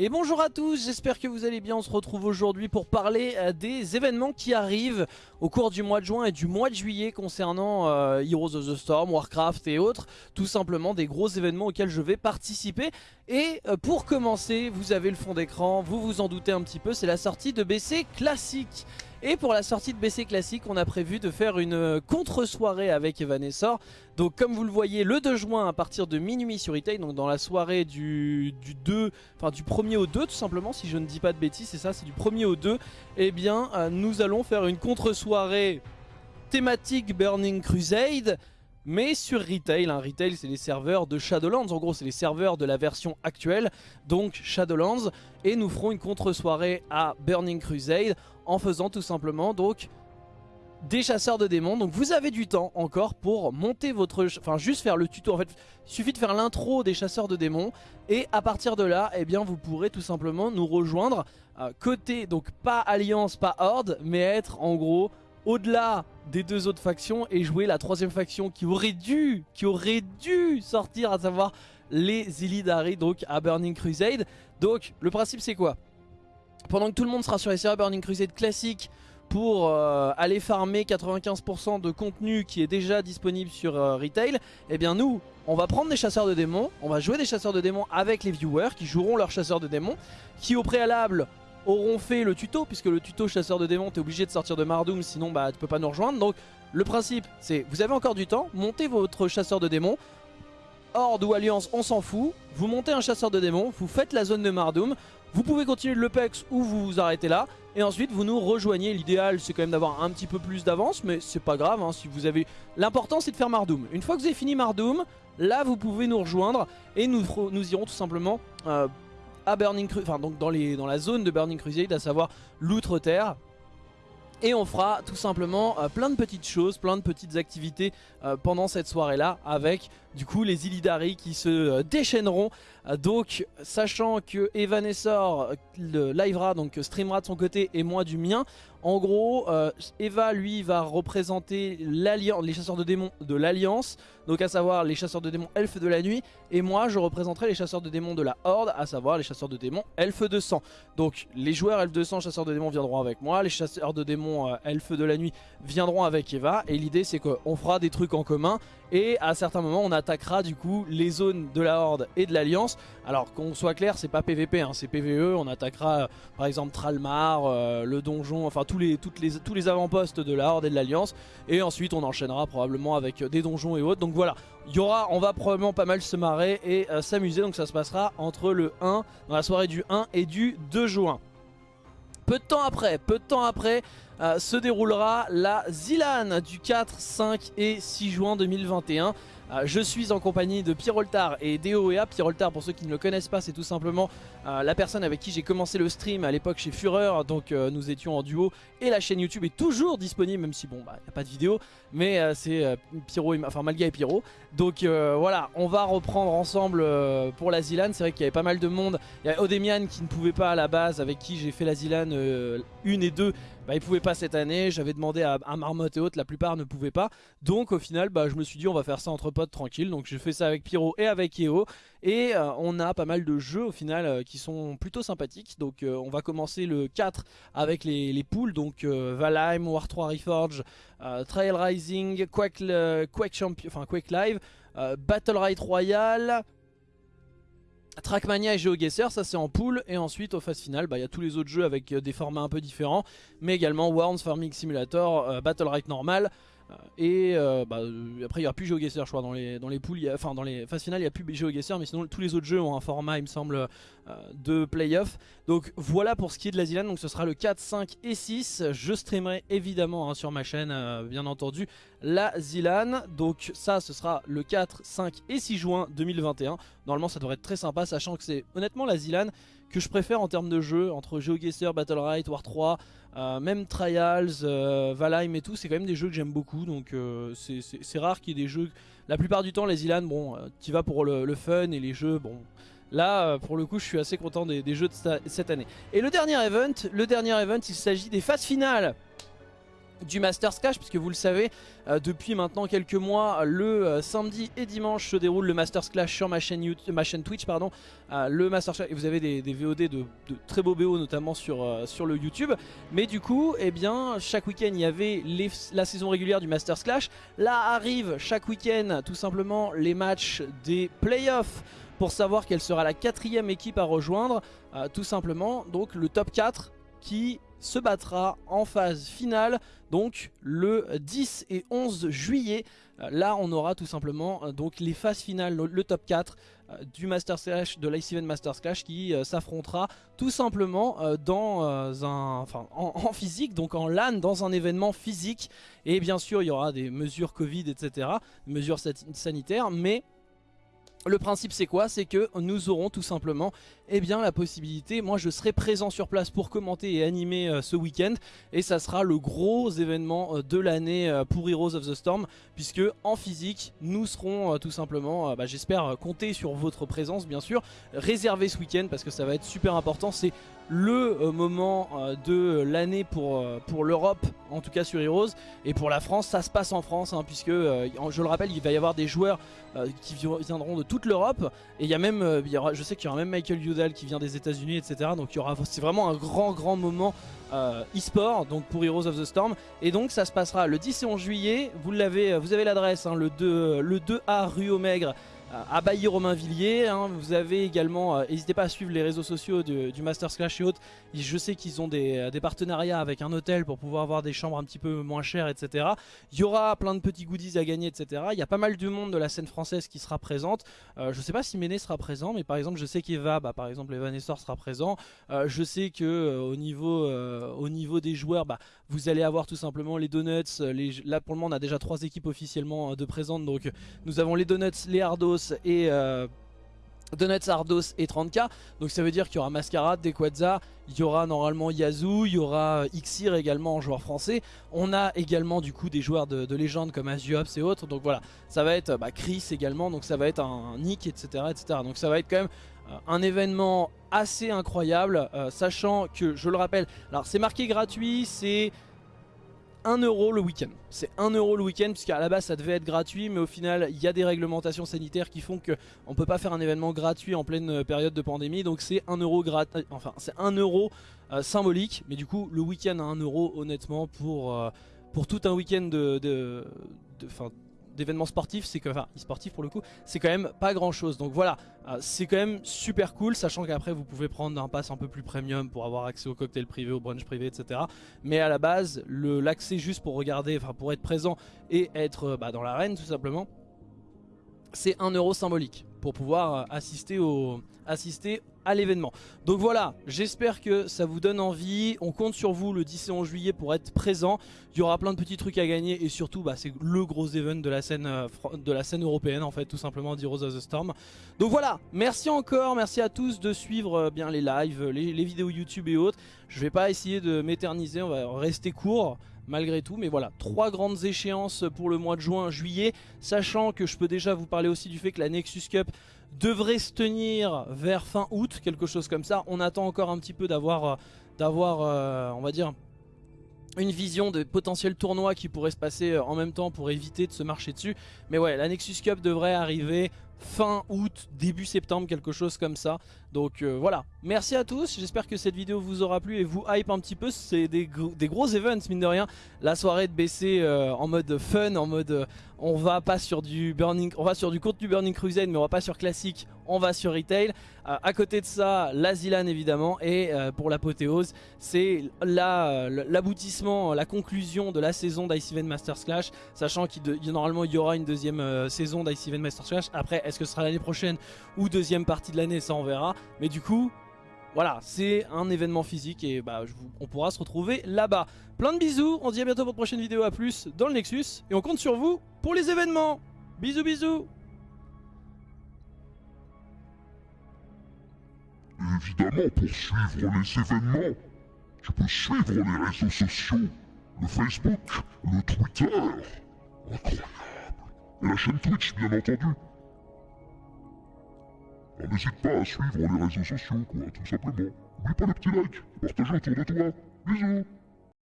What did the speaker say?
Et bonjour à tous, j'espère que vous allez bien, on se retrouve aujourd'hui pour parler euh, des événements qui arrivent au cours du mois de juin et du mois de juillet concernant euh, Heroes of the Storm, Warcraft et autres, tout simplement des gros événements auxquels je vais participer. Et euh, pour commencer, vous avez le fond d'écran, vous vous en doutez un petit peu, c'est la sortie de BC Classique. Et pour la sortie de BC Classique, on a prévu de faire une euh, contre-soirée avec Evanescence. Donc comme vous le voyez, le 2 juin à partir de minuit sur Retail, donc dans la soirée du, 2, enfin du 1er au 2 tout simplement, si je ne dis pas de bêtises, c'est ça, c'est du 1er au 2, eh bien euh, nous allons faire une contre-soirée thématique Burning Crusade, mais sur Retail. Hein. Retail, c'est les serveurs de Shadowlands. En gros, c'est les serveurs de la version actuelle, donc Shadowlands. Et nous ferons une contre-soirée à Burning Crusade en faisant tout simplement donc des chasseurs de démons. Donc vous avez du temps encore pour monter votre... Enfin juste faire le tuto. En fait, il suffit de faire l'intro des chasseurs de démons. Et à partir de là, eh bien vous pourrez tout simplement nous rejoindre. Euh, côté, donc pas alliance, pas horde, mais être en gros au-delà des deux autres factions et jouer la troisième faction qui aurait dû, qui aurait dû sortir, à savoir les Illidari, donc à Burning Crusade. Donc le principe c'est quoi? Pendant que tout le monde sera sur les serveurs Burning Crusade classiques pour euh, aller farmer 95% de contenu qui est déjà disponible sur euh, Retail, eh bien nous, on va prendre des chasseurs de démons, on va jouer des chasseurs de démons avec les viewers qui joueront leurs chasseurs de démons, qui au préalable auront fait le tuto, puisque le tuto chasseur de démons, t'es obligé de sortir de Mardoum, sinon bah tu peux pas nous rejoindre. Donc le principe, c'est vous avez encore du temps, montez votre chasseur de démons, Horde ou Alliance, on s'en fout, vous montez un chasseur de démons, vous faites la zone de Mardoum, vous pouvez continuer le PEX ou vous vous arrêtez là. Et ensuite vous nous rejoignez. L'idéal c'est quand même d'avoir un petit peu plus d'avance. Mais c'est pas grave hein, si vous avez... L'important c'est de faire Mardoum. Une fois que vous avez fini Mardoum, là vous pouvez nous rejoindre. Et nous, irons tout simplement euh, Burning Enfin donc dans, les, dans la zone de Burning Crusade. À savoir l'Outre-Terre. Et on fera tout simplement euh, plein de petites choses, plein de petites activités euh, pendant cette soirée-là avec du coup les Illidari qui se déchaîneront. Euh, donc sachant que Evanessor le livera, donc streamera de son côté et moi du mien, en gros euh, Eva lui va représenter les chasseurs de démons de l'Alliance, donc à savoir les chasseurs de démons elfes de la nuit, et moi je représenterai les chasseurs de démons de la Horde, à savoir les chasseurs de démons elfes de sang. Donc les joueurs elfes de sang, chasseurs de démons viendront avec moi, les chasseurs de démons euh, elfes de la nuit viendront avec Eva, et l'idée c'est qu'on fera des trucs en commun, et à certains moments on attaquera du coup les zones de la Horde et de l'Alliance. Alors qu'on soit clair c'est pas PVP, hein, c'est PVE, on attaquera euh, par exemple Tralmar, euh, le donjon, enfin tous les, toutes les, tous les avant-postes de la Horde et de l'Alliance. Et ensuite on enchaînera probablement avec des donjons et autres. Donc voilà, il y aura, on va probablement pas mal se marrer et euh, s'amuser. Donc ça se passera entre le 1, dans la soirée du 1 et du 2 juin. Peu de temps après, peu de temps après, euh, se déroulera la Zilan du 4, 5 et 6 juin 2021. Euh, je suis en compagnie de Pieroltar et DOEA. Pieroltar, pour ceux qui ne le connaissent pas, c'est tout simplement euh, la personne avec qui j'ai commencé le stream à l'époque chez Fureur. Donc nous étions en duo et la chaîne YouTube est toujours disponible, même si bon, bah, il n'y a pas de vidéo. Mais c'est Pyro, enfin Malga et Pyro. Donc voilà, on va reprendre ensemble pour la Zilan. C'est vrai qu'il y avait pas mal de monde. Il y a Odemian qui ne pouvait pas à la base, avec qui j'ai fait la Zilan 1 et 2 bah, ils pouvaient pas cette année, j'avais demandé à, Marmotte et autres, la plupart ne pouvaient pas. Donc au final, bah, je me suis dit on va faire ça entre potes tranquille. Donc j'ai fait ça avec Pyro et avec Eo. Et euh, on a pas mal de jeux au final euh, qui sont plutôt sympathiques. Donc euh, on va commencer le 4 avec les, les poules. Donc Valheim, War 3 Reforge, Trail Rising, Quake, Quake, Champion, Live, Battle Ride Royale, Trackmania et GeoGuessr, ça c'est en pool. Et ensuite, au phase finale, bah, il y a tous les autres jeux avec euh, des formats un peu différents. Mais également Worms, Farming Simulator, euh, Battle Right normal. Euh, et euh, bah, euh, après il n'y aura plus GeoGuessr je crois dans les, dans les poules, enfin dans les phases finales il n'y a plus GeoGuessr mais sinon tous les autres jeux ont un format il me semble de playoff. Donc voilà pour ce qui est de la Zilan, donc ce sera le 4, 5 et 6. Je streamerai évidemment hein, sur ma chaîne bien entendu la Zilan. Donc ça ce sera le 4, 5 et 6 juin 2021. Normalement ça devrait être très sympa sachant que c'est honnêtement la Zilan que je préfère en termes de jeu entre GeoGuessr, Battle Right, War 3, euh, même Trials, euh, Valheim et tout, c'est quand même des jeux que j'aime beaucoup. Donc euh, c'est rare qu'il y ait des jeux... La plupart du temps, les Ilan, bon, tu vas pour le, fun et les jeux, bon... Là, pour le coup, je suis assez content des, jeux de cette année. Et le dernier event, le dernier event, il s'agit des phases finales du Masters Clash puisque vous le savez euh, depuis maintenant quelques mois le euh, samedi et dimanche se déroule le Masters Clash sur ma chaîne, YouTube, ma chaîne Twitch pardon euh, le Masters Clash. Et vous avez des, VOD de, très beaux BO notamment sur, sur le YouTube. Mais du coup eh bien chaque week-end il y avait la saison régulière du Masters Clash. Là arrive chaque week-end tout simplement les matchs des playoffs pour savoir quelle sera la quatrième équipe à rejoindre. Tout simplement donc le top 4 qui se battra en phase finale donc le 10 et 11 juillet. Euh, là on aura tout simplement euh, donc les phases finales le, top 4 euh, du Master Slash de l'Ice Event Master Clash qui s'affrontera tout simplement en, physique donc en LAN dans un événement physique. Et bien sûr il y aura des mesures Covid etc mesures sanitaires mais le principe c'est quoi? C'est que nous aurons tout simplement eh bien, la possibilité, moi je serai présent sur place pour commenter et animer euh, ce week-end. Et ça sera le gros événement euh, de l'année euh, pour Heroes of the Storm puisque en physique nous serons tout simplement, bah, j'espère compter sur votre présence bien sûr, réserver ce week-end parce que ça va être super important, c'est le moment de l'année pour, l'Europe, en tout cas sur Heroes, et pour la France, ça se passe en France, hein, puisque, je le rappelle, il va y avoir des joueurs qui viendront de l'Europe, et il y a même, aura, je sais qu'il y aura même Michael Hughes qui vient des états unis etc. Donc il y aura c'est vraiment un grand grand moment euh, e-sport donc pour Heroes of the Storm. Et donc ça se passera le 10 et 11 juillet. Vous l'avez vous avez l'adresse hein, le 2 le 2A rue Maigre à Bailly-Romainvilliers. Hein. Vous avez également, euh, n'hésitez pas à suivre les réseaux sociaux du, du Masters Clash et autres. Je sais qu'ils ont euh, des, partenariats avec un hôtel pour pouvoir avoir des chambres un petit peu moins chères, etc. Il y aura plein de petits goodies à gagner, etc. Il y a pas mal de monde de la scène française qui sera présente. Euh, je sais pas si Méné sera présent, mais par exemple, je sais qu'Eva, bah, par exemple, Evan Essor sera présent. je sais que au, niveau, au niveau des joueurs, bah, vous allez avoir tout simplement les Donuts. Là, pour le moment, on a déjà trois équipes officiellement de présentes. Donc, nous avons les Donuts, les Hardos, et... Euh, Donuts, Ardos et 30k donc ça veut dire qu'il y aura Mascarade, Dequadza, il y aura normalement Yazoo, il y aura Xir également en joueur français. On a également du coup des joueurs de, légende comme Azuops et autres. Donc voilà. Ça va être bah, Chris également. Donc ça va être un, Nick etc, etc donc ça va être quand même euh, un événement assez incroyable euh, sachant que je le rappelle alors c'est marqué gratuit c'est 1 euro le week-end. C'est 1 euro le week-end puisqu'à la base ça devait être gratuit mais au final il y a des réglementations sanitaires qui font qu'on ne peut pas faire un événement gratuit en pleine euh, période de pandémie donc c'est 1 euro gratuit, enfin c'est 1 euro euh, symbolique mais du coup le week-end à 1 euro honnêtement pour, euh, tout un week-end de, de, de d'événements sportifs, c'est que, enfin, sportifs pour le coup, c'est quand même pas grand chose. Donc voilà, euh, c'est quand même super cool, sachant qu'après vous pouvez prendre un pass un peu plus premium pour avoir accès au cocktail privé, au brunch privé, etc. Mais à la base, l'accès juste pour regarder, enfin pour être présent et être euh, bah, dans l'arène tout simplement, c'est un euro symbolique pour pouvoir euh, assister, à l'événement. Donc voilà, j'espère que ça vous donne envie. On compte sur vous le 10 et 11 juillet pour être présent. Il y aura plein de petits trucs à gagner et surtout bah, c'est le gros event de la scène euh, européenne en fait tout simplement d'Heroes of the Storm. Donc voilà, merci encore, merci à tous de suivre euh, bien les lives, les, les vidéos YouTube et autres. Je vais pas essayer de m'éterniser, on va rester court malgré tout. Mais voilà, trois grandes échéances pour le mois de juin, juillet, sachant que je peux déjà vous parler aussi du fait que la Nexus Cup devrait se tenir vers fin août, quelque chose comme ça. On attend encore un petit peu d'avoir, euh, d'avoir, euh, on va dire, une vision de potentiels tournois qui pourraient se passer euh, en même temps pour éviter de se marcher dessus. Mais ouais, la Nexus Cup devrait arriver fin août, début septembre, quelque chose comme ça. Donc euh, voilà, merci à tous, j'espère que cette vidéo vous aura plu et vous hype un petit peu, c'est des, gros events mine de rien. La soirée de BC euh, en mode fun, en mode euh, on va pas sur du burning, on va sur du contenu Burning Crusade mais on va pas sur classique, on va sur retail. à côté de ça, la Zilan évidemment et pour l'apothéose, c'est l'aboutissement, la, conclusion de la saison d'Ice Event Masters Clash, sachant qu'il normalement il y aura une deuxième saison d'Ice Event Masters Clash. Après, est-ce que ce sera l'année prochaine ou deuxième partie de l'année, ça on verra. Mais du coup, voilà, c'est un événement physique et bah, on pourra se retrouver là-bas. Plein de bisous, on se dit à bientôt pour une prochaine vidéo, à plus dans le Nexus. Et on compte sur vous pour les événements. Bisous bisous Évidemment, pour suivre les événements, tu peux suivre les réseaux sociaux, le Facebook, le Twitter, incroyable, et la chaîne Twitch bien entendu. N'hésite pas à suivre les réseaux sociaux, quoi, tout simplement. N'oublie pas le petit like, partage autour de toi. Bisous